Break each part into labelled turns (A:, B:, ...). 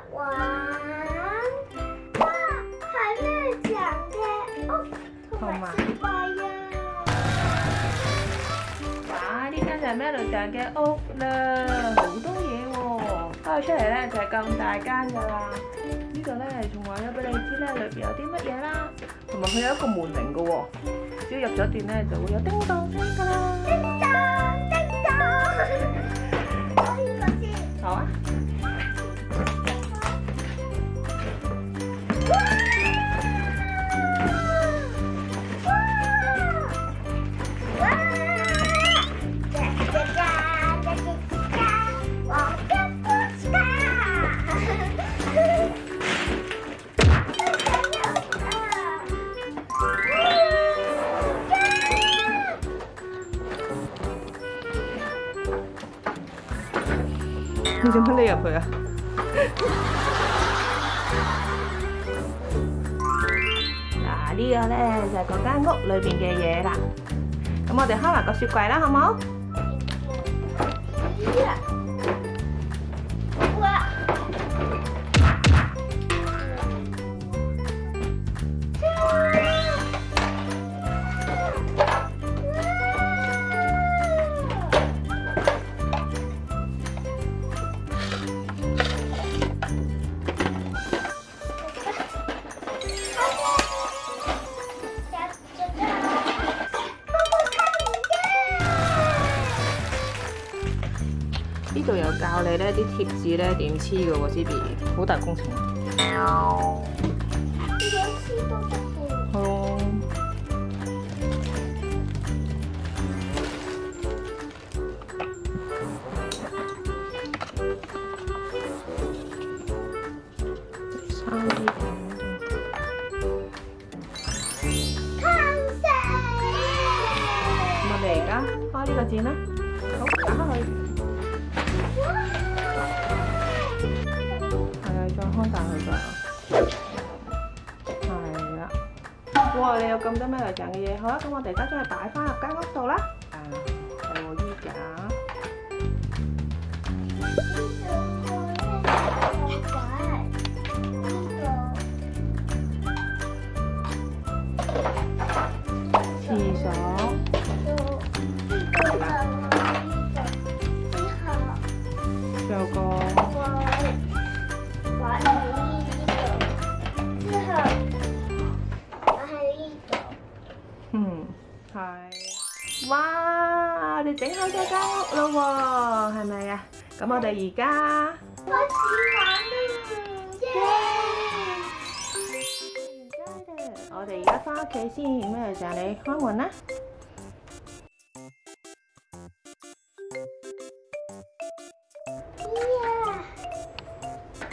A: 哇，
B: 系咩样嘅屋？
A: 好嘛，哇，呢间就系咩样嘅屋啦，好多嘢喎。开出嚟咧就系咁大间噶啦，呢度咧仲话咗俾你知咧里边有啲乜嘢啦，同埋佢有一个门铃噶喎，只要入咗店咧就会有叮当声噶啦。
B: 叮叮
A: 当，当。你做乜匿入去啊？嗱，呢個咧就係嗰間屋裏边嘅嘢啦。咁我哋開埋個雪櫃啦，好冇？教你咧啲貼紙咧點黐嘅喎，Z B，好大工程。喵。咪嚟啦，開呢個箭啦，好打開佢。系啊，再佢哇，你有咁多咩嚟型嘅嘢？好啦，咁我哋而家将佢摆翻入间屋度啦。系我衣架。厕所。整好咗间屋咯喎，係咪啊？咁我哋而家開始玩啦！我哋而家翻屋企先，咩时候你开门啦。
B: 開門啦！開開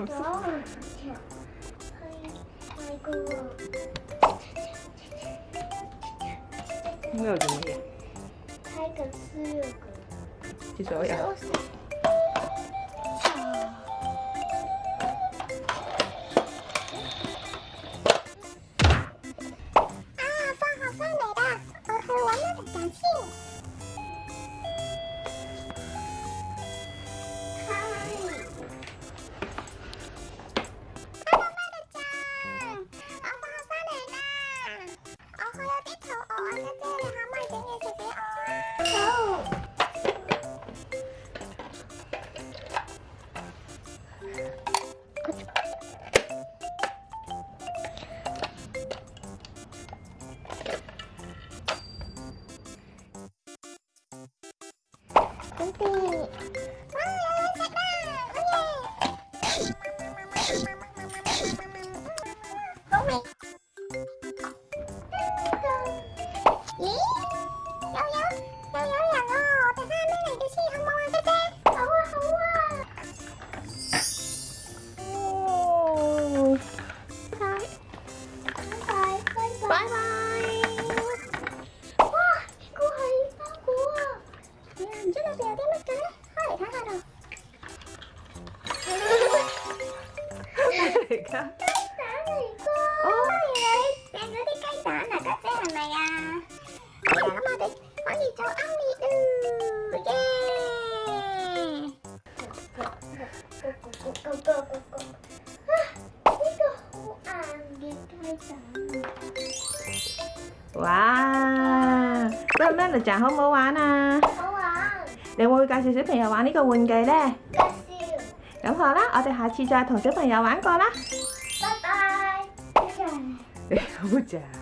B: 門啦！開啦！没有东西。开个四六个。就这呀。啊，放好放美的，我
A: 很我
B: 们的相信。本当に。cái mascara hơi 강하다 그러니까 나도 이거 어?
A: 얘는
B: 어디까지 다 나갔대 엄마야 아니 엄마도 언니 저 아미우 예 고고고고고고고 아 이거
A: 안개 탈장 와 그러면 là chả không mua
B: quá nè
A: 你会介绍小朋友玩呢个玩具呢？
B: 介绍。
A: 咁好啦，我哋下次再同小朋友玩过啦。
B: 拜拜。
A: 再 见。